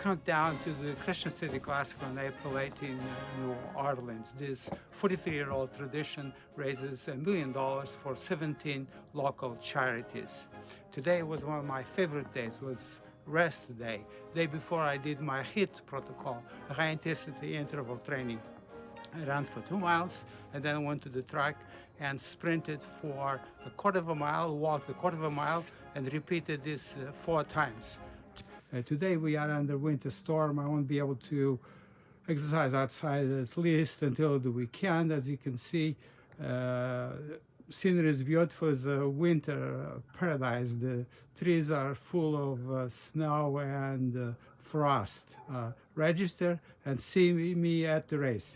countdown to the Crescent City Classic on April 18 in New Orleans. This 43-year-old tradition raises a million dollars for 17 local charities. Today was one of my favorite days, it was rest day, day before I did my HIIT protocol, high intensity interval training. I ran for two miles and then went to the track and sprinted for a quarter of a mile, walked a quarter of a mile and repeated this uh, four times. Uh, today we are under winter storm. I won't be able to exercise outside at least until the weekend. As you can see, uh, scenery is beautiful. It's a winter paradise. The trees are full of uh, snow and uh, frost. Uh, register and see me at the race.